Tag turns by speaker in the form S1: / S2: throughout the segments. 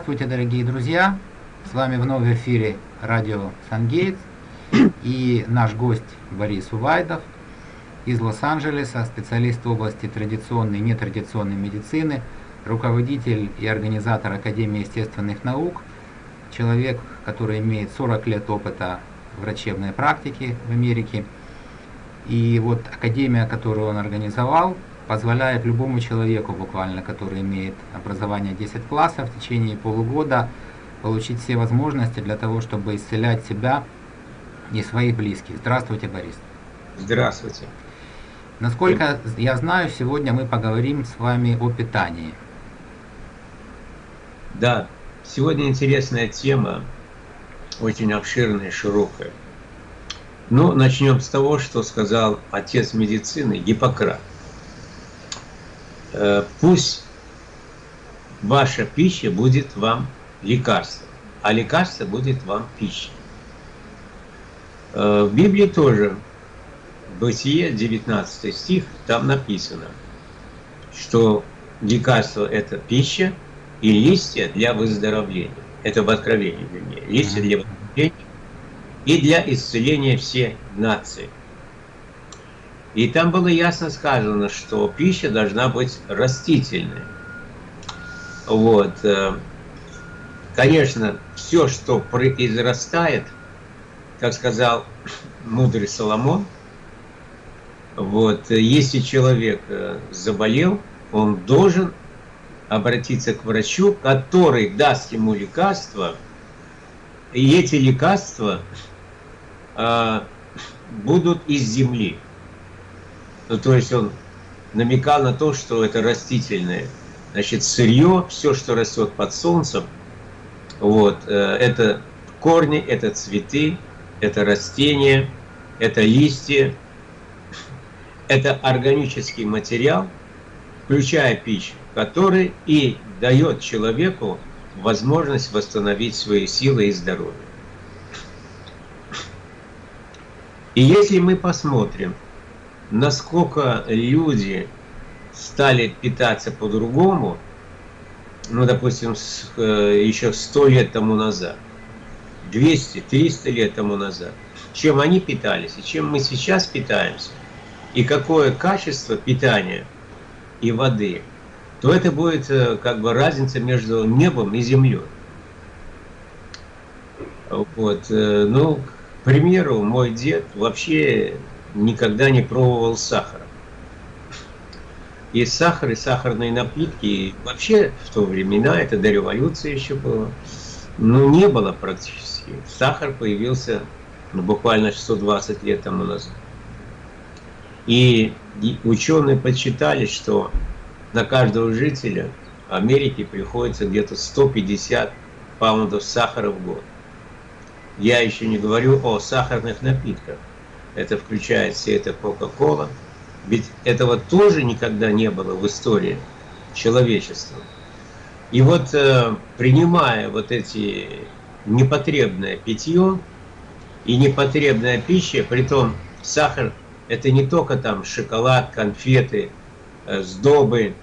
S1: Здравствуйте, дорогие друзья! С вами вновь в эфире радио Сангейтс и наш гость Борис Увайдов из Лос-Анджелеса, специалист в области традиционной и нетрадиционной медицины, руководитель и организатор Академии естественных наук, человек, который имеет 40 лет опыта врачебной практики в Америке. И вот Академия, которую он организовал, позволяет любому человеку буквально, который имеет образование 10 классов, в течение полугода получить все возможности для того, чтобы исцелять себя и своих близких. Здравствуйте, Борис.
S2: Здравствуйте.
S1: Насколько я знаю, сегодня мы поговорим с вами о питании.
S2: Да, сегодня интересная тема, очень обширная, широкая. Ну, начнем с того, что сказал отец медицины Гиппократ. Э, пусть ваша пища будет вам лекарством, а лекарство будет вам пищей. Э, в Библии тоже, Бытие, 19 стих, там написано, что лекарство – это пища и листья для выздоровления. Это в Откровении, вернее. Листья для выздоровления и для исцеления всей нации. И там было ясно сказано, что пища должна быть растительной. Вот. Э, конечно, все, что произрастает, как сказал мудрый Соломон, вот, если человек э, заболел, он должен обратиться к врачу, который даст ему лекарства, и эти лекарства э, будут из земли. Ну, то есть он намекал на то, что это растительное. Значит, сырье, все, что растет под солнцем, вот, э, это корни, это цветы, это растения, это листья, это органический материал, включая пищу, который и дает человеку возможность восстановить свои силы и здоровье. И если мы посмотрим насколько люди стали питаться по-другому, ну, допустим, с, э, еще сто лет тому назад, 200-300 лет тому назад, чем они питались и чем мы сейчас питаемся, и какое качество питания и воды, то это будет э, как бы разница между небом и землей. Вот, э, ну, к примеру, мой дед вообще никогда не пробовал сахара. И сахар, и сахарные напитки, вообще в то времена, это до революции еще было, ну не было практически. Сахар появился ну, буквально 120 лет тому назад. И ученые подсчитали, что на каждого жителя Америки приходится где-то 150 паундов сахара в год. Я еще не говорю о сахарных напитках это включает все это Кока-Кола. Ведь этого тоже никогда не было в истории человечества. И вот э, принимая вот эти непотребное питье и непотребная пища, при том сахар это не только там шоколад, конфеты, э, сдобы,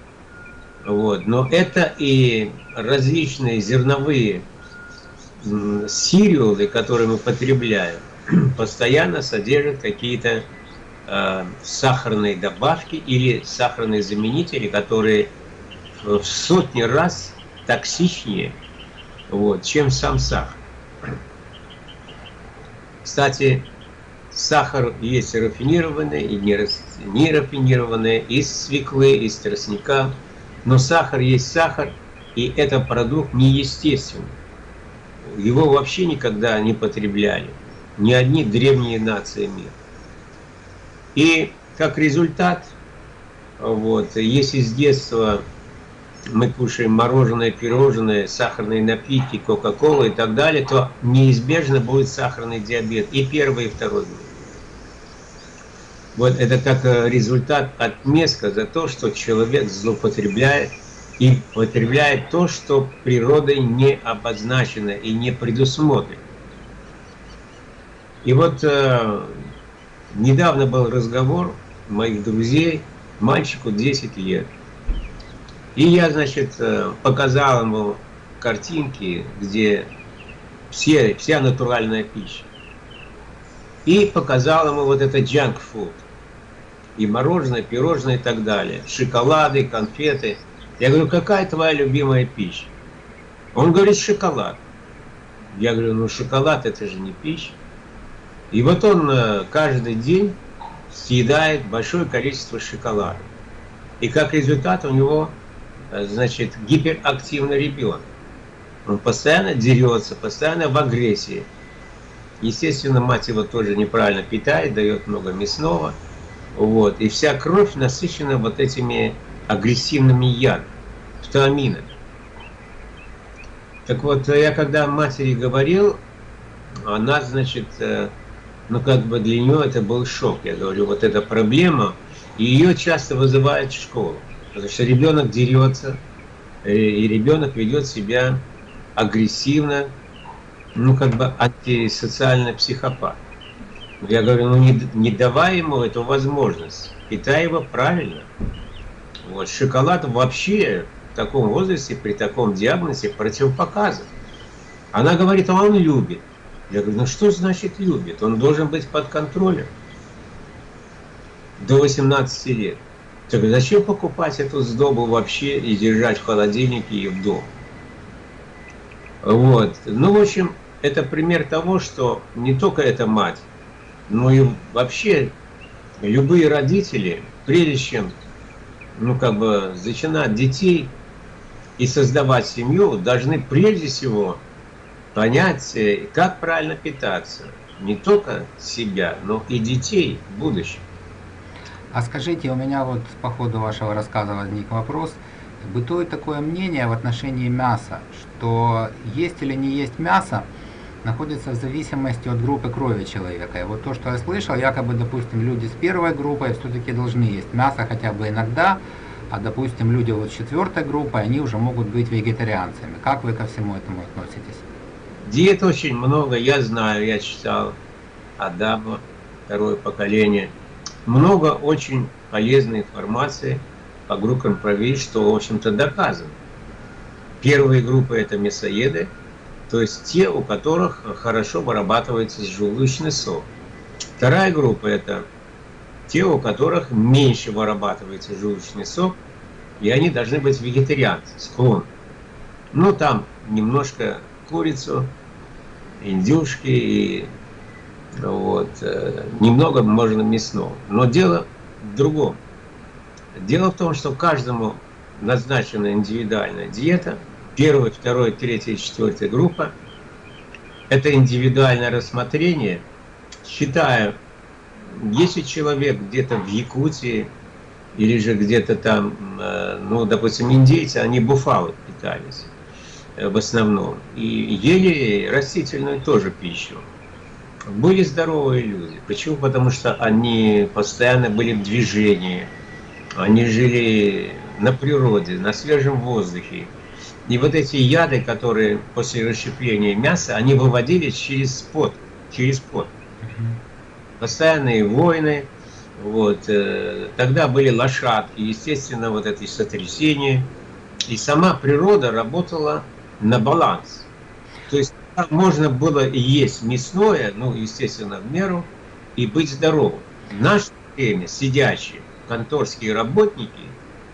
S2: вот, но это и различные зерновые сириолы, которые мы потребляем постоянно содержит какие-то э, сахарные добавки или сахарные заменители, которые в сотни раз токсичнее, вот, чем сам сахар. Кстати, сахар есть рафинированный и не рафинированный, из свеклы, из тростника, но сахар есть сахар, и это продукт неестественный. Его вообще никогда не потребляли ни одни древние нации мира. И как результат, вот, если с детства мы кушаем мороженое, пирожное, сахарные напитки, кока-колу и так далее, то неизбежно будет сахарный диабет и первый, и второй. Вот это как э, результат отместка за то, что человек злоупотребляет и потребляет то, что природой не обозначено и не предусмотрено. И вот э, недавно был разговор моих друзей, мальчику 10 лет. И я, значит, э, показал ему картинки, где все, вся натуральная пища. И показал ему вот это junk food. И мороженое, пирожное и так далее. Шоколады, конфеты. Я говорю, какая твоя любимая пища? Он говорит, шоколад. Я говорю, ну шоколад это же не пища. И вот он э, каждый день съедает большое количество шоколада. И как результат у него, э, значит, гиперактивный ребенок. Он постоянно дерется, постоянно в агрессии. Естественно, мать его тоже неправильно питает, дает много мясного. Вот. И вся кровь насыщена вот этими агрессивными ядами, фтаминами. Так вот, я когда матери говорил, она, значит, э, ну как бы для нее это был шок. Я говорю, вот эта проблема, и ее часто вызывает в школу. Потому что ребенок дерется, э, и ребенок ведет себя агрессивно, ну как бы антисоциальный психопат. Я говорю, ну не, не давай ему эту возможность, питай его правильно. Вот, шоколад вообще в таком возрасте, при таком диагнозе противопоказан. Она говорит, а он любит. Я говорю, ну что значит любит? Он должен быть под контролем до 18 лет. Так зачем покупать эту сдобу вообще и держать в холодильнике и в дом? Вот. Ну, в общем, это пример того, что не только эта мать, но и вообще любые родители, прежде чем, ну, как бы, зачинать детей и создавать семью, должны прежде всего понять, э, как правильно питаться. Не только себя, но и детей в будущем.
S1: А скажите, у меня вот по ходу вашего рассказа возник вопрос. Бытует такое мнение в отношении мяса, что есть или не есть мясо, находится в зависимости от группы крови человека. И вот то, что я слышал, якобы, допустим, люди с первой группой все-таки должны есть мясо хотя бы иногда, а, допустим, люди вот с четвертой группой, они уже могут быть вегетарианцами. Как вы ко всему этому относитесь?
S2: Диет очень много, я знаю, я читал Адама, второе поколение. Много очень полезной информации по группам крови, что, в общем-то, доказано. Первые группы – это мясоеды, то есть те, у которых хорошо вырабатывается желудочный сок. Вторая группа – это те, у которых меньше вырабатывается желудочный сок, и они должны быть вегетарианцы, склон. Ну, там немножко курицу, индюшки и вот, э, немного можно мясного. Но дело в другом. Дело в том, что каждому назначена индивидуальная диета. Первая, вторая, третья, четвертая группа. Это индивидуальное рассмотрение. Считаю, если человек где-то в Якутии или же где-то там, э, ну, допустим, индейцы, они буфалы питались в основном. И ели растительную тоже пищу. Были здоровые люди. Почему? Потому что они постоянно были в движении. Они жили на природе, на свежем воздухе. И вот эти яды, которые после расщепления мяса, они выводились через пот, через пот. Постоянные войны, вот, э, тогда были лошадки, естественно, вот эти сотрясения. И сама природа работала на баланс. То есть можно было и есть мясное, ну, естественно, в меру, и быть здоровым. В наше время сидящие конторские работники,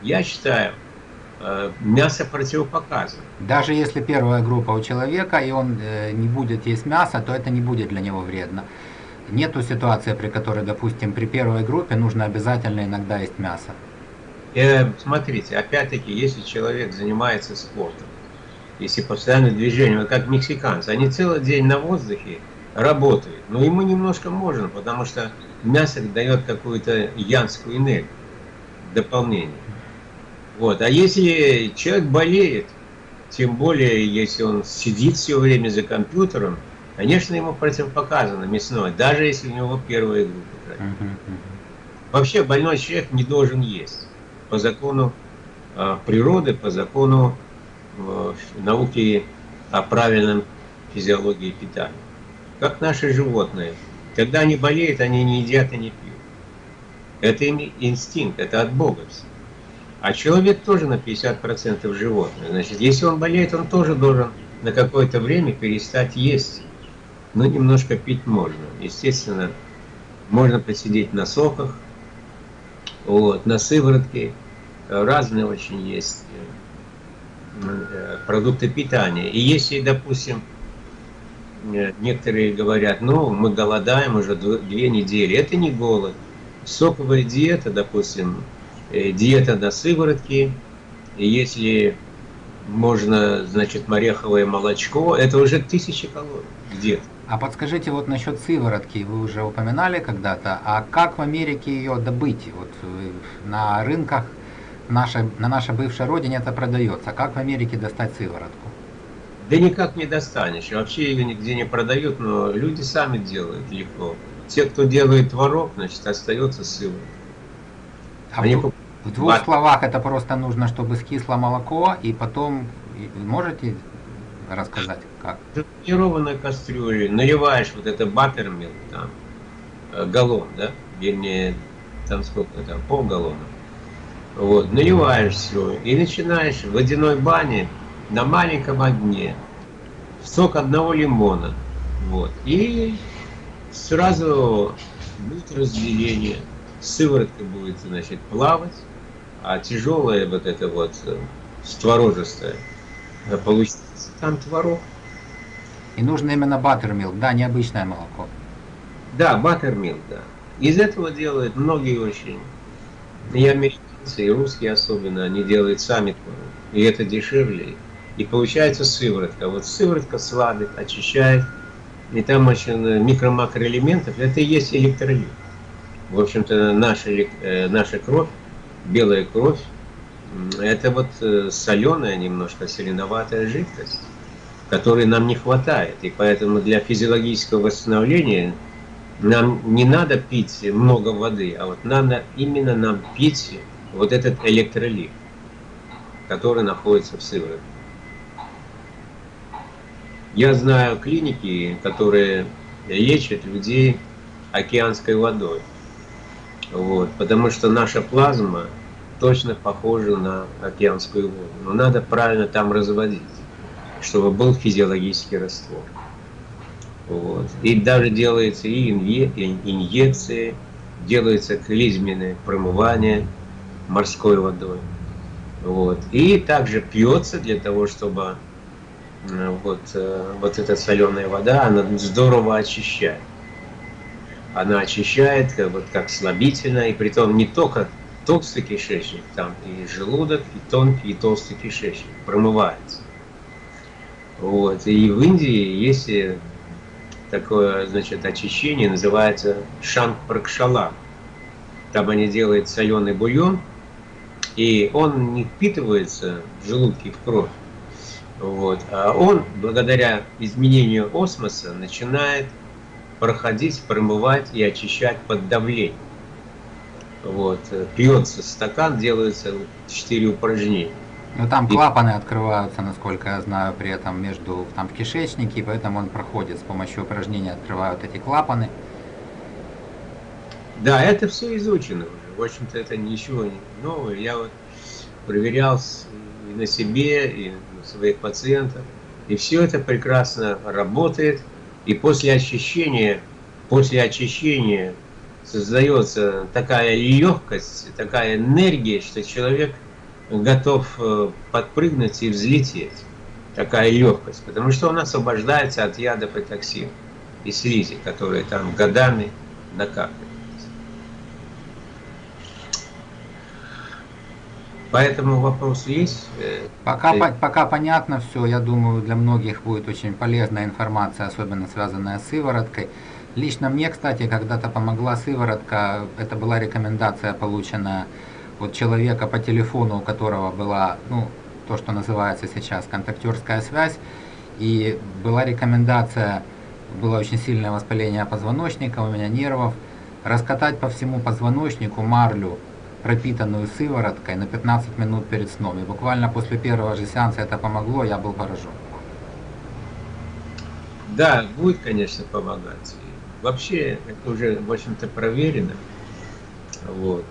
S2: я считаю, э, мясо противопоказано.
S1: Даже если первая группа у человека, и он э, не будет есть мясо, то это не будет для него вредно. Нету ситуации, при которой, допустим, при первой группе нужно обязательно иногда есть мясо.
S2: Э, смотрите, опять-таки, если человек занимается спортом, если постоянное движение, вот как мексиканцы, они целый день на воздухе работают, но ему немножко можно, потому что мясо дает какую-то янскую энергию, дополнение. Вот. А если человек болеет, тем более, если он сидит все время за компьютером, конечно, ему противопоказано мясное, даже если у него первая группа. Вообще больной человек не должен есть по закону э, природы, по закону в науке о правильном физиологии питания. Как наши животные. Когда они болеют, они не едят и не пьют. Это им инстинкт, это от Бога все. А человек тоже на 50% животное. Значит, если он болеет, он тоже должен на какое-то время перестать есть. Но немножко пить можно. Естественно, можно посидеть на соках, вот, на сыворотке. Разные очень есть продукты питания. И если, допустим, э, некоторые говорят, ну, мы голодаем уже две недели, это не голод. Соковая диета, допустим, э, диета на сыворотке, и если можно, значит, ореховое молочко, это уже тысячи калорий где-то.
S1: А подскажите вот насчет сыворотки, вы уже упоминали когда-то, а как в Америке ее добыть? Вот на рынках нашей, на нашей бывшей родине это продается. Как в Америке достать сыворотку?
S2: Да никак не достанешь. Вообще ее нигде не продают, но люди сами делают легко. Те, кто делает творог, значит, остается сыворотка.
S1: А Они в, в двух Бат... словах это просто нужно, чтобы скисло молоко, и потом можете рассказать, как?
S2: Тренированной кастрюле наливаешь вот это баттермилк, там, э, галлон, да, вернее, там сколько там, полгаллона. Вот, наливаешь все и начинаешь в водяной бане на маленьком огне сок одного лимона. Вот, и сразу будет разделение. Сыворотка будет, значит, плавать, а тяжелая вот это вот э, створожистая получится там творог.
S1: И нужно именно баттермилк, да, необычное молоко.
S2: Да, баттермилк, да. Из этого делают многие очень. И американцы, и русские особенно, они делают сами. И это дешевле. И получается сыворотка. Вот сыворотка слабит, очищает. И там очень микро-макроэлементов. Это и есть электролит. В общем-то, наша, э, наша кровь, белая кровь, это вот э, соленая, немножко соленоватая жидкость, которой нам не хватает. И поэтому для физиологического восстановления нам не надо пить много воды, а вот надо именно нам пить вот этот электролит, который находится в сыворотке. Я знаю клиники, которые лечат людей океанской водой. Вот, потому что наша плазма точно похоже на океанскую воду. Но надо правильно там разводить, чтобы был физиологический раствор. Вот. И даже делается и инъекции, делается клизменное промывание морской водой. Вот. И также пьется для того, чтобы э, вот, э, вот эта соленая вода, она здорово очищает. Она очищает как, вот, как слабительно, и при том не только толстый кишечник, там и желудок, и тонкий, и толстый кишечник промывается. Вот. И в Индии есть такое, значит, очищение, называется шанг-пракшала. Там они делают соленый бульон, и он не впитывается в желудке, в кровь. Вот. А он, благодаря изменению осмоса, начинает проходить, промывать и очищать под давлением. Вот, пьется стакан, делается 4 упражнения.
S1: Ну там клапаны открываются, насколько я знаю, при этом между там в кишечнике, поэтому он проходит с помощью упражнений открывают эти клапаны.
S2: Да, это все изучено уже. В общем-то, это ничего новое. Я вот проверял и на себе, и на своих пациентов. И все это прекрасно работает. И после очищения, после очищения создается такая легкость, такая энергия, что человек готов э, подпрыгнуть и взлететь. Такая легкость, потому что он освобождается от ядов и токсинов и слизи, которые там годами Поэтому вопрос есть.
S1: Э, пока, по, пока понятно все, я думаю, для многих будет очень полезная информация, особенно связанная с сывороткой. Лично мне, кстати, когда-то помогла сыворотка, это была рекомендация, полученная от человека по телефону, у которого была, ну, то, что называется сейчас контактерская связь, и была рекомендация, было очень сильное воспаление позвоночника, у меня нервов, раскатать по всему позвоночнику марлю, пропитанную сывороткой на 15 минут перед сном. И буквально после первого же сеанса это помогло, я был поражен.
S2: Да, будет, конечно, помогать. Вообще, это уже, в общем-то, проверено. Вот.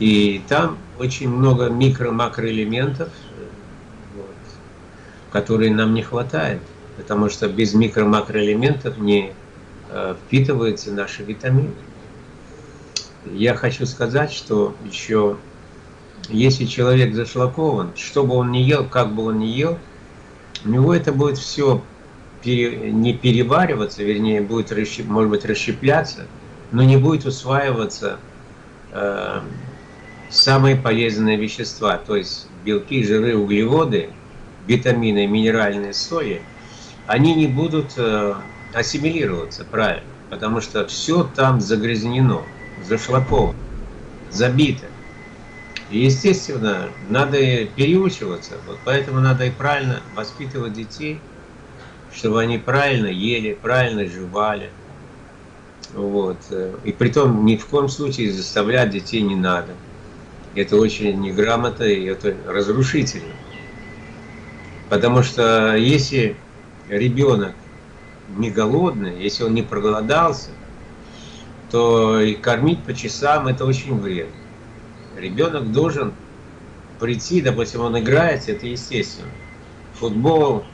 S2: И там очень много микро-макроэлементов, вот, которые нам не хватает, потому что без микро-макроэлементов не э, впитываются наши витамины. Я хочу сказать, что еще если человек зашлакован, что бы он ни ел, как бы он ни ел, у него это будет все пере, не перевариваться, вернее, будет, может быть, расщепляться, но не будет усваиваться э, самые полезные вещества, то есть белки, жиры, углеводы, витамины, минеральные соли, они не будут э, ассимилироваться правильно, потому что все там загрязнено, зашлаковано, забито. И, естественно, надо переучиваться, вот поэтому надо и правильно воспитывать детей, чтобы они правильно ели, правильно жевали. Вот. И при том ни в коем случае заставлять детей не надо. Это очень неграмотно и это разрушительно. Потому что если ребенок не голодный, если он не проголодался, то и кормить по часам это очень вредно. Ребенок должен прийти, допустим, он играет, это естественно. Футбол,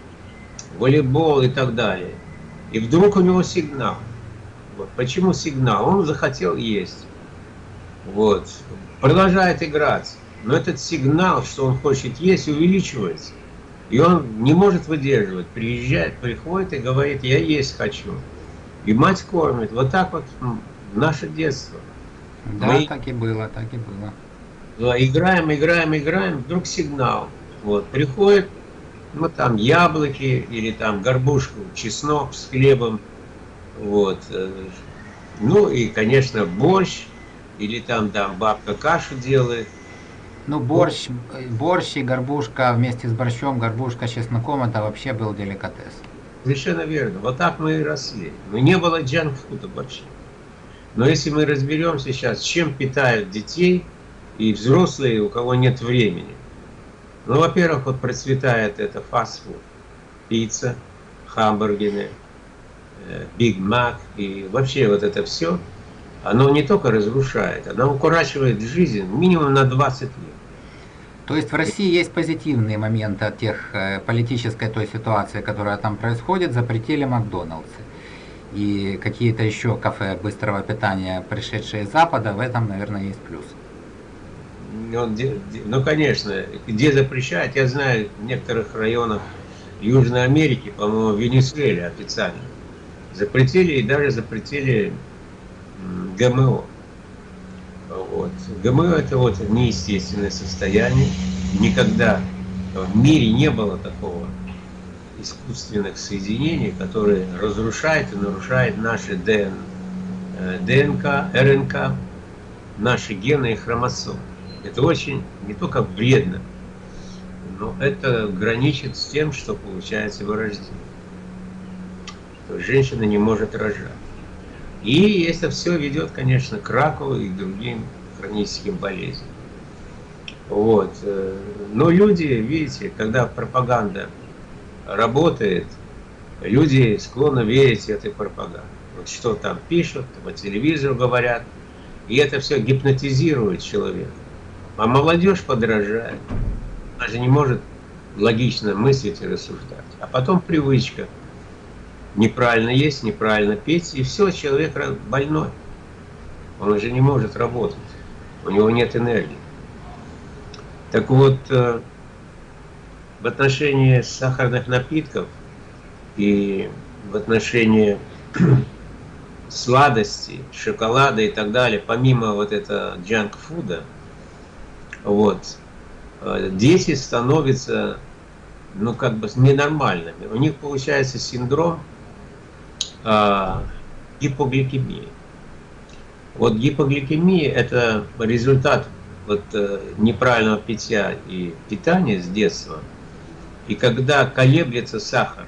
S2: волейбол и так далее. И вдруг у него сигнал. Вот. Почему сигнал? Он захотел есть. Вот. Продолжает играть. Но этот сигнал, что он хочет есть, увеличивается. И он не может выдерживать. Приезжает, приходит и говорит, я есть хочу. И мать кормит. Вот так вот наше детство.
S1: Да, Мы... так и было, так и было.
S2: Да, играем, играем, играем, вдруг сигнал. Вот, приходит, ну там яблоки или там горбушку, чеснок с хлебом. Вот. Э, ну и, конечно, борщ, или там, там бабка кашу делает.
S1: Ну, борщ, борщ и горбушка вместе с борщом, горбушка с чесноком, это вообще был деликатес.
S2: Совершенно верно. Вот так мы и росли. Но не было джанк-фуда вообще. Но если мы разберемся сейчас, чем питают детей и взрослые, у кого нет времени. Ну, во-первых, вот процветает это фастфуд, пицца, хамбургеры, Биг Мак и вообще вот это все, оно не только разрушает, оно укорачивает жизнь минимум на 20 лет.
S1: То есть в России есть позитивные моменты от тех э, политической той ситуации, которая там происходит, запретили Макдоналдсы. И какие-то еще кафе быстрого питания, пришедшие из Запада, в этом, наверное, есть плюс.
S2: Ну, ну конечно, где запрещают, я знаю, в некоторых районах Южной Америки, по-моему, в Венесуэле официально, запретили и даже запретили ГМО. Вот. ГМО это вот неестественное состояние. Никогда в мире не было такого искусственных соединений, которые разрушают и нарушают наши ДН, э, ДНК, РНК, наши гены и хромосомы. Это очень не только вредно, но это граничит с тем, что получается вырождение. Что женщина не может рожать. И это все ведет, конечно, к раку и другим хроническим болезням. Вот. Э, но люди, видите, когда пропаганда работает, люди склонны верить этой пропаганде. Вот что там пишут, по телевизору говорят, и это все гипнотизирует человека. А молодежь подражает. Она же не может логично мыслить и рассуждать. А потом привычка. Неправильно есть, неправильно петь, и все, человек больной. Он уже не может работать. У него нет энергии. Так вот, э, в отношении сахарных напитков и в отношении сладостей, шоколада и так далее, помимо вот этого джанк-фуда, вот. Э, дети становятся, ну, как бы ненормальными. У них получается синдром э, гипогликемии. Вот гипогликемия – это результат вот, э, неправильного питья и питания с детства. И когда колеблется сахар,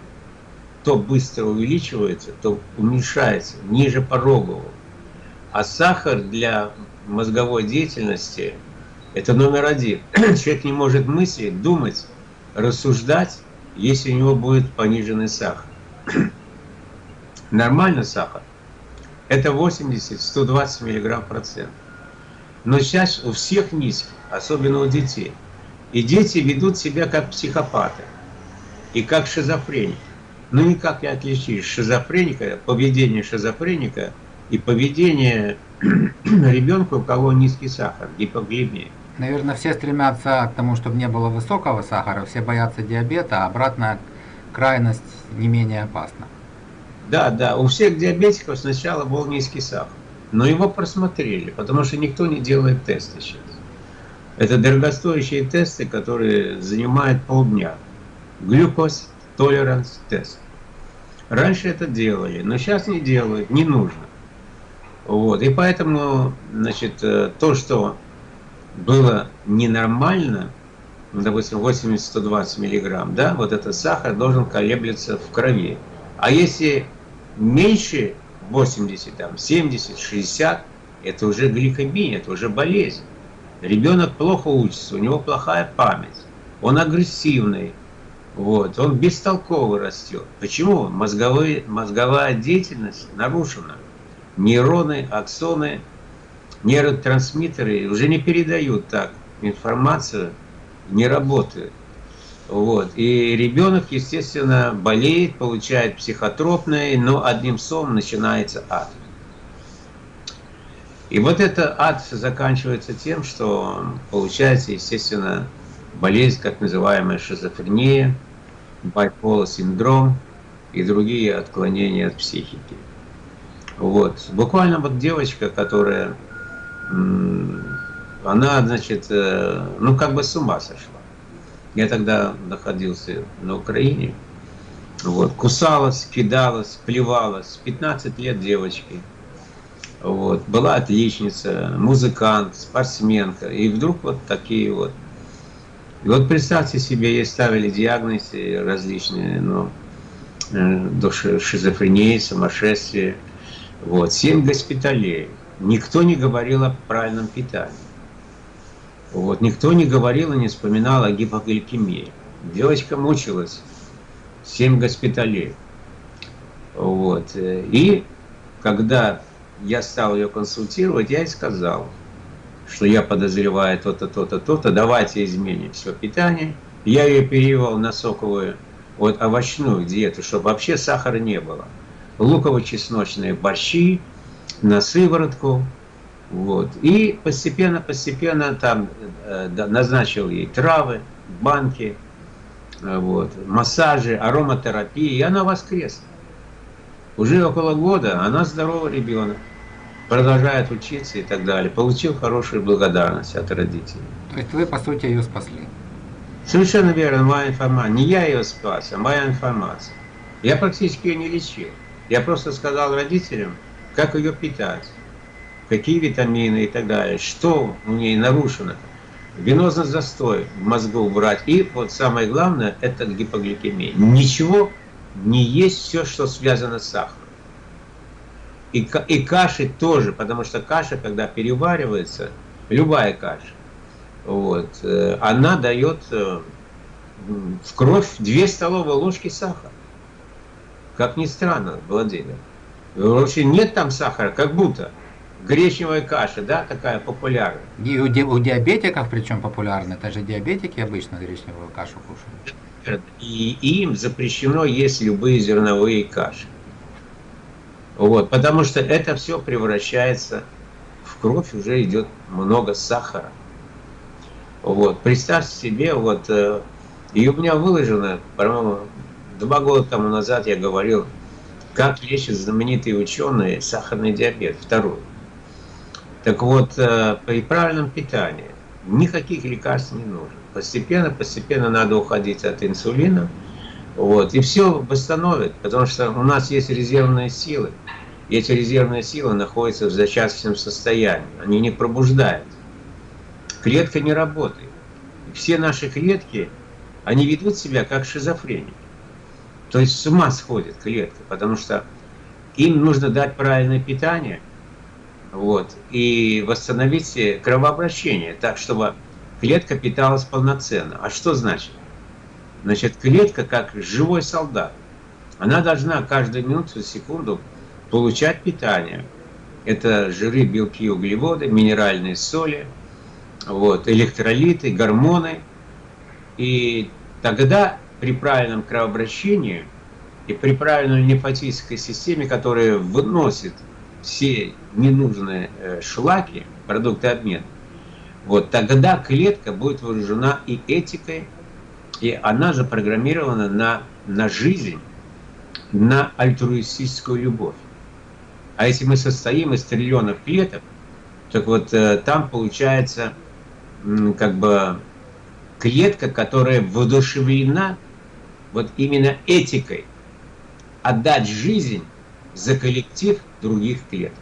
S2: то быстро увеличивается, то уменьшается ниже порогового. А сахар для мозговой деятельности это номер один. Человек не может мыслить, думать, рассуждать, если у него будет пониженный сахар. Нормальный сахар – это 80-120 мг процент. Но сейчас у всех низкий, особенно у детей. И дети ведут себя как психопаты и как шизофреники. Ну никак не отличишь шизофреника, поведение шизофреника и поведение ребенка, у кого низкий сахар, гипоглемия.
S1: Наверное, все стремятся к тому, чтобы не было высокого сахара, все боятся диабета, а обратная крайность не менее опасна.
S2: Да, да, у всех диабетиков сначала был низкий сахар, но его просмотрели, потому что никто не делает тесты сейчас. Это дорогостоящие тесты, которые занимают полдня. Глюкоз толеранс тест. Раньше это делали, но сейчас не делают, не нужно. Вот. И поэтому, значит, э, то, что было ненормально, ну, допустим, 80-120 миллиграмм, да, вот этот сахар должен колеблется в крови. А если меньше 80, там, 70, 60, это уже гликемия, это уже болезнь. Ребенок плохо учится, у него плохая память, он агрессивный, вот, он бестолково растет. Почему? Мозговые, мозговая деятельность нарушена. Нейроны, аксоны, нейротрансмиттеры уже не передают так информацию, не работают. Вот. И ребенок, естественно, болеет, получает психотропное, но одним словом начинается ад. И вот это ад заканчивается тем, что получается, естественно, болезнь, как называемая шизофрения, байпола синдром и другие отклонения от психики. Вот. Буквально вот девочка, которая, она, значит, э, ну как бы с ума сошла. Я тогда находился на Украине. Вот, кусалась, кидалась, плевалась. 15 лет девочки. Вот, была отличница, музыкант, спортсменка. И вдруг вот такие вот. И вот представьте себе, ей ставили диагнозы различные, но э, шизофрении, сумасшествия. Вот, семь госпиталей. Никто не говорил о правильном питании. Вот, никто не говорил и не вспоминал о гипогликемии. Девочка мучилась, семь госпиталей. Вот. И когда я стал ее консультировать, я ей сказал, что я подозреваю то-то, то-то, то-то, давайте изменим все питание. Я ее перевел на соковую, вот овощную диету, чтобы вообще сахара не было. Луково-чесночные борщи, на сыворотку, вот. И постепенно-постепенно там э, назначил ей травы, банки, э, вот, массажи, ароматерапии, и она воскресла. Уже около года она здоровый ребенок, продолжает учиться и так далее. Получил хорошую благодарность от родителей.
S1: То есть вы, по сути, ее спасли?
S2: Совершенно верно, моя информация. Не я ее спас, а моя информация. Я практически ее не лечил. Я просто сказал родителям, как ее питать какие витамины и так далее, что у ней нарушено. Венозный застой в мозгу убрать. И вот самое главное, это гипогликемия. Ничего не есть все, что связано с сахаром. И, и каши тоже, потому что каша, когда переваривается, любая каша, вот, э, она дает э, в кровь 2 столовые ложки сахара. Как ни странно, Владимир. Вообще нет там сахара, как будто гречневая каша, да, такая популярная.
S1: И у, у диабетиков причем популярна, это же диабетики обычно гречневую кашу кушают.
S2: И им запрещено есть любые зерновые каши. Вот, потому что это все превращается в кровь, уже идет много сахара. Вот, представьте себе, вот, э, и у меня выложено, по-моему, два года тому назад я говорил, как лечат знаменитые ученые сахарный диабет, второй. Так вот, э, при правильном питании никаких лекарств не нужно. Постепенно, постепенно надо уходить от инсулина. Вот, и все восстановит, потому что у нас есть резервные силы. И эти резервные силы находятся в зачаточном состоянии. Они не пробуждают. Клетка не работает. Все наши клетки, они ведут себя как шизофреники. То есть с ума сходит клетка, потому что им нужно дать правильное питание – вот, и восстановить кровообращение, так, чтобы клетка питалась полноценно. А что значит? Значит, клетка как живой солдат. Она должна каждую минуту, секунду получать питание. Это жиры, белки, углеводы, минеральные соли, вот, электролиты, гормоны. И тогда при правильном кровообращении и при правильной лимфатической системе, которая выносит все ненужные э, шлаки, продукты обмена, вот тогда клетка будет вооружена и этикой, и она запрограммирована на, на жизнь, на альтруистическую любовь. А если мы состоим из триллионов клеток, так вот э, там получается как бы клетка, которая воодушевлена вот именно этикой отдать жизнь за коллектив других клеток.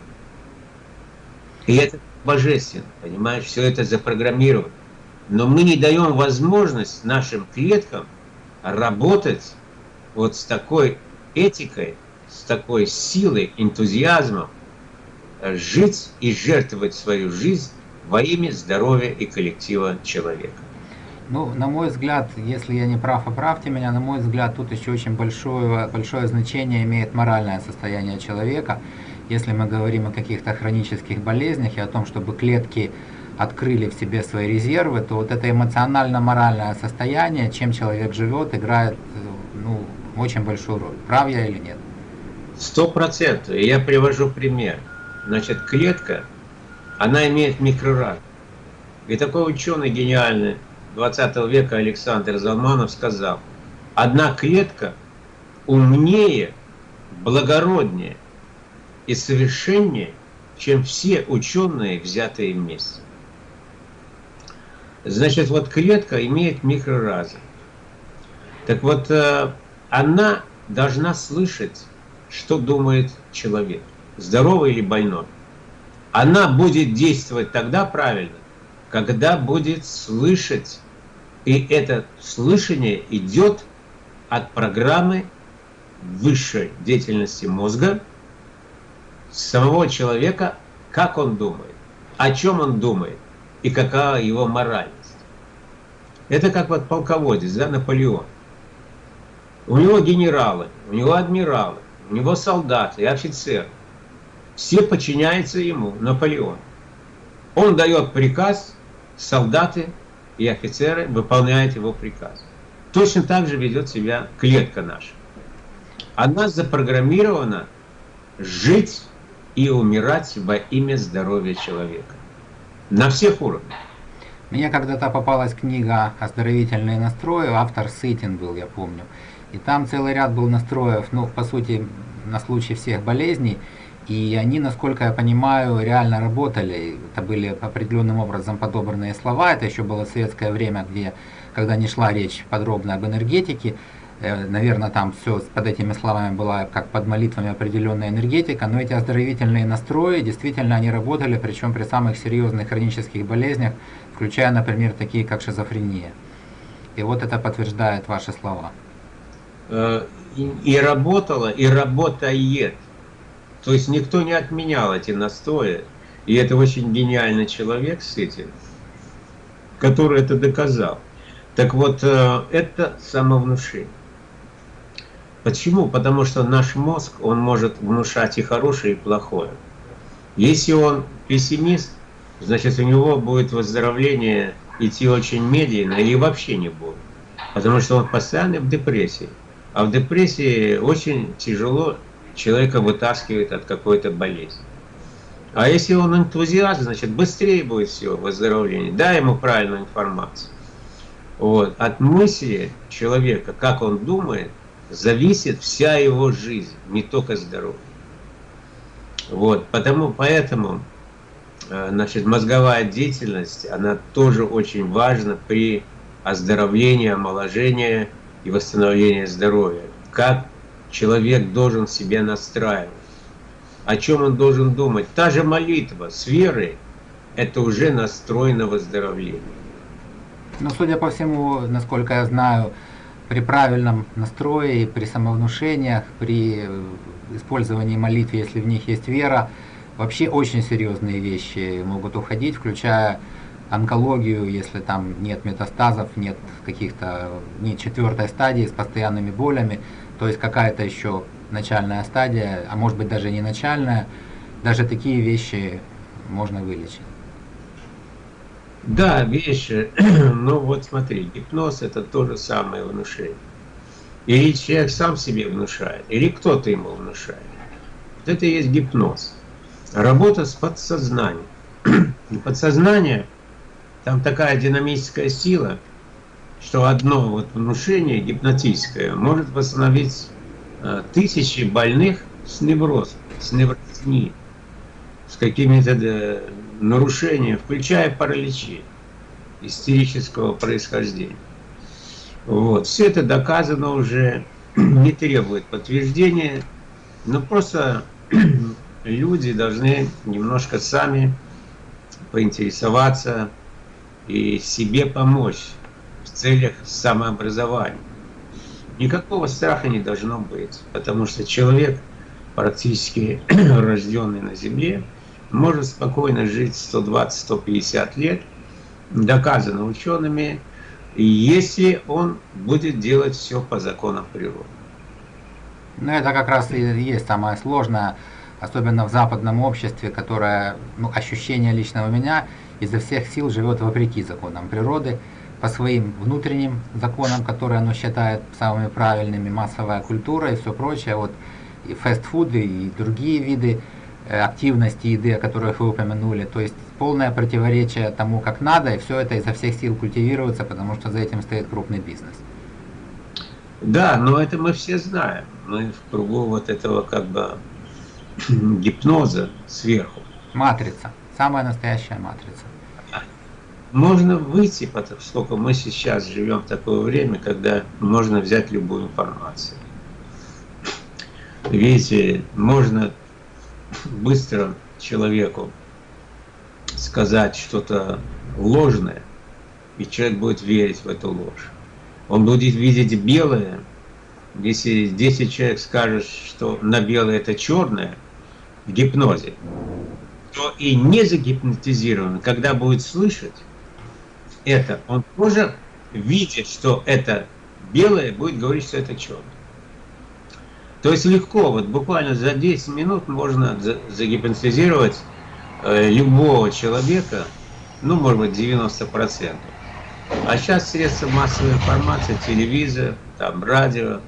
S2: И это божественно, понимаешь, все это запрограммировано. Но мы не даем возможность нашим клеткам работать вот с такой этикой, с такой силой, энтузиазмом, э, жить и жертвовать свою жизнь во имя здоровья и коллектива человека.
S1: Ну, на мой взгляд, если я не прав, оправьте меня, на мой взгляд, тут еще очень большое, большое значение имеет моральное состояние человека. Если мы говорим о каких-то хронических болезнях и о том, чтобы клетки открыли в себе свои резервы, то вот это эмоционально-моральное состояние, чем человек живет, играет ну, очень большую роль. Прав я или нет?
S2: Сто процентов. Я привожу пример. Значит, клетка, она имеет микроразум. И такой ученый гениальный 20 века Александр Залманов сказал, одна клетка умнее, благороднее и совершеннее, чем все ученые, взятые вместе. Значит, вот клетка имеет микроразум. Так вот, э, она должна слышать, что думает человек, здоровый или больной. Она будет действовать тогда правильно, когда будет слышать, и это слышание идет от программы высшей деятельности мозга, самого человека, как он думает, о чем он думает и какая его моральность. Это как вот полководец, да, Наполеон. У него генералы, у него адмиралы, у него солдаты и офицеры. Все подчиняются ему, Наполеон. Он дает приказ, солдаты и офицеры выполняют его приказ. Точно так же ведет себя клетка наша. Она запрограммирована жить и умирать во имя здоровья человека. На всех уровнях.
S1: Мне когда-то попалась книга «Оздоровительные настрои», автор Сытин был, я помню. И там целый ряд был настроев, ну, по сути, на случай всех болезней. И они, насколько я понимаю, реально работали. Это были определенным образом подобранные слова. Это еще было советское время, где, когда не шла речь подробно об энергетике, э, наверное, там все под этими словами была как под молитвами определенная энергетика, но эти оздоровительные настрои, действительно, они работали, причем при самых серьезных хронических болезнях, включая, например, такие, как шизофрения. И вот это подтверждает ваши слова.
S2: Э, и работала, и работает. То есть никто не отменял эти настои. И это очень гениальный человек с этим, который это доказал. Так вот, э, это самовнушение. Почему? Потому что наш мозг, он может внушать и хорошее, и плохое. Если он пессимист, значит у него будет выздоровление идти очень медленно или вообще не будет. Потому что он постоянно в депрессии. А в депрессии очень тяжело человека вытаскивает от какой-то болезни. А если он энтузиаст, значит быстрее будет все выздоровление. Дай ему правильную информацию. Вот. От мысли человека, как он думает, зависит вся его жизнь, не только здоровье. Вот. Потому, поэтому э, значит, мозговая деятельность, она тоже очень важна при оздоровлении, омоложении и восстановлении здоровья. Как человек должен себя настраивать. О чем он должен думать? Та же молитва с верой – это уже настрой на выздоровление.
S1: Ну, судя по всему, насколько я знаю, при правильном настрое, при самовнушениях, при использовании молитвы, если в них есть вера, вообще очень серьезные вещи могут уходить, включая онкологию, если там нет метастазов, нет каких-то, нет четвертой стадии с постоянными болями, то есть какая-то еще начальная стадия, а может быть даже не начальная, даже такие вещи можно вылечить.
S2: Да, вещи. Ну вот смотри, гипноз это то же самое внушение. Или человек сам себе внушает, или кто-то ему внушает. Вот это и есть гипноз. Работа с подсознанием. Подсознание, там такая динамическая сила, что одно вот внушение гипнотическое может восстановить э, тысячи больных с неврозом, с неврознией, с какими-то э, нарушениями, включая параличи истерического происхождения. Вот. Все это доказано уже, не требует подтверждения, но просто люди должны немножко сами поинтересоваться и себе помочь в целях самообразования. Никакого страха не должно быть, потому что человек, практически рожденный на Земле, может спокойно жить 120-150 лет, доказано учеными, если он будет делать все по законам природы.
S1: Ну, это как раз и есть самое сложное, особенно в западном обществе, которое, ну, ощущение личного меня, изо всех сил живет вопреки законам природы, по своим внутренним законам, которые оно считает самыми правильными, массовая культура и все прочее, вот и фастфуды, и другие виды э, активности еды, о которых вы упомянули, то есть полное противоречие тому, как надо, и все это изо всех сил культивируется, потому что за этим стоит крупный бизнес.
S2: Да, но это мы все знаем. Мы в кругу вот этого как бы гипноза сверху.
S1: Матрица. Самая настоящая матрица.
S2: Можно выйти, поскольку мы сейчас живем в такое время, когда можно взять любую информацию. Видите, можно быстро человеку сказать что-то ложное, и человек будет верить в эту ложь. Он будет видеть белое, если 10 человек скажет, что на белое это черное, в гипнозе, то и не загипнотизирован, когда будет слышать это, он тоже видит, что это белое, будет говорить, что это черное. То есть легко, вот буквально за 10 минут можно загипнотизировать Э, любого человека, ну, может быть, 90%. А сейчас средства массовой информации, телевизор, там, радио,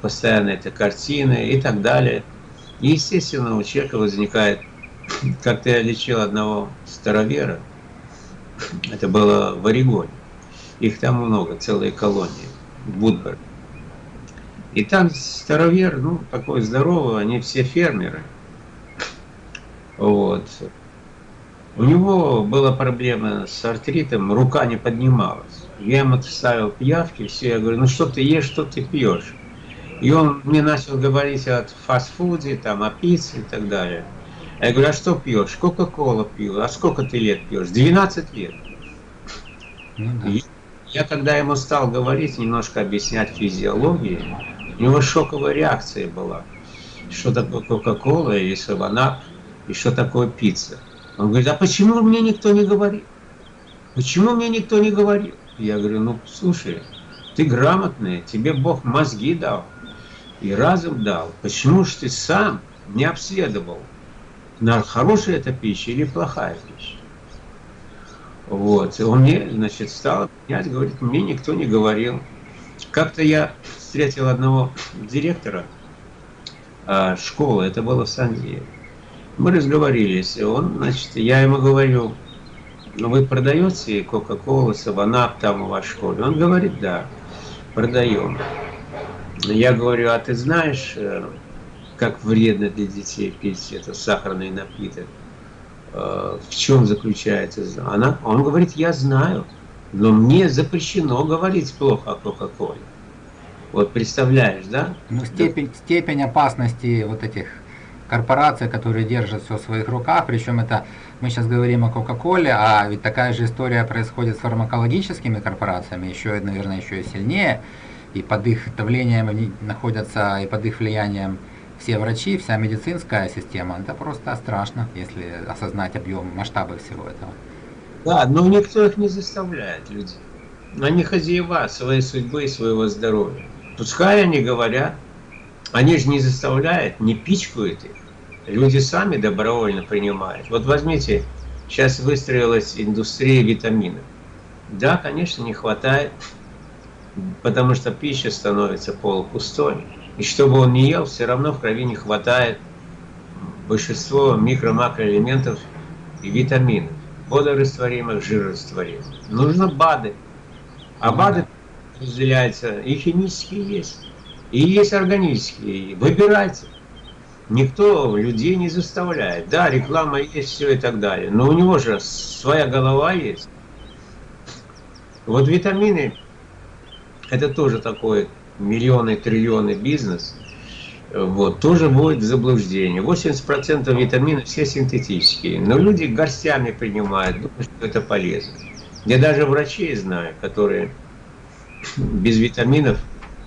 S2: постоянно это картины и так далее. Естественно, у человека возникает, как-то я лечил одного старовера, это было в Орегоне, их там много, целые колонии, Будберг. И там старовер, ну, такой здоровый, они все фермеры. Вот. У него была проблема с артритом, рука не поднималась. Я ему ставил пиявки, все, я говорю, ну что ты ешь, что ты пьешь? И он мне начал говорить о фастфуде, там, о пицце и так далее. Я говорю, а что пьешь? Кока-кола пью. А сколько ты лет пьешь? 12 лет. Ну, да. Я когда ему стал говорить, немножко объяснять физиологию, у него шоковая реакция была. Что такое Кока-кола и саванап, и что такое пицца. Он говорит, а почему мне никто не говорит? Почему мне никто не говорил? Я говорю, ну слушай, ты грамотный, тебе Бог мозги дал и разум дал. Почему же ты сам не обследовал, хорошая это пища или плохая пища? Вот, и он мне, значит, стал объяснять, говорит, мне никто не говорил. Как-то я встретил одного директора э, школы, это было в Сан-Диего. Мы разговорились, и он, значит, я ему говорю, ну вы продаете Кока-Колу, Саванап там у вас в школе? Он говорит, да, продаем. Я говорю, а ты знаешь, э, как вредно для детей пить это сахарный напиток? Э, в чем заключается? Она, он говорит, я знаю, но мне запрещено говорить плохо о Кока-Коле. Вот представляешь, да?
S1: Ну, степень, степень опасности вот этих корпорации, которые держат все в своих руках, причем это мы сейчас говорим о Кока-Коле, а ведь такая же история происходит с фармакологическими корпорациями, еще, наверное, еще и сильнее, и под их давлением находятся, и под их влиянием все врачи, вся медицинская система. Это просто страшно, если осознать объем, масштабы всего этого.
S2: Да, но никто их не заставляет, людей. Они хозяева своей судьбы и своего здоровья. Пускай они говорят, они же не заставляют, не пичкают их. люди сами добровольно принимают. Вот возьмите, сейчас выстроилась индустрия витаминов. Да, конечно, не хватает, потому что пища становится полупустой. И чтобы он не ел, все равно в крови не хватает большинство микро-макроэлементов и витаминов, водорастворимых, жирорастворимых. Нужно БАДы. А БАДы разделяются, и химические есть, и есть органические. Выбирайте. Никто людей не заставляет. Да, реклама есть, все и так далее. Но у него же своя голова есть. Вот витамины, это тоже такой миллионы, триллионы бизнес. Вот, тоже будет заблуждение. 80% витаминов все синтетические. Но люди горстями принимают, думают, что это полезно. Я даже врачей знаю, которые без витаминов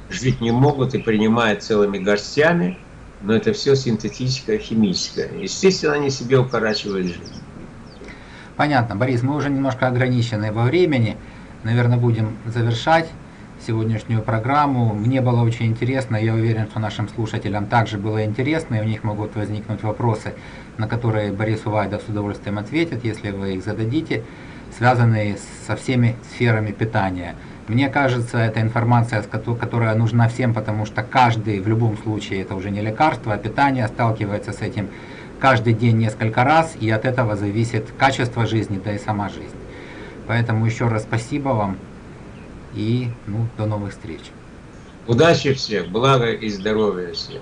S2: жить не могут и принимают целыми горстями, но это все синтетическое, химическое. Естественно, они себе укорачивают жизнь.
S1: Понятно, Борис, мы уже немножко ограничены во времени. Наверное, будем завершать сегодняшнюю программу. Мне было очень интересно, я уверен, что нашим слушателям также было интересно, и у них могут возникнуть вопросы, на которые Борис Увайдов с удовольствием ответит, если вы их зададите, связанные со всеми сферами питания. Мне кажется, это информация, которая нужна всем, потому что каждый, в любом случае, это уже не лекарство, а питание сталкивается с этим каждый день несколько раз, и от этого зависит качество жизни, да и сама жизнь. Поэтому еще раз спасибо вам и ну, до новых встреч.
S2: Удачи всех, блага и здоровья всем.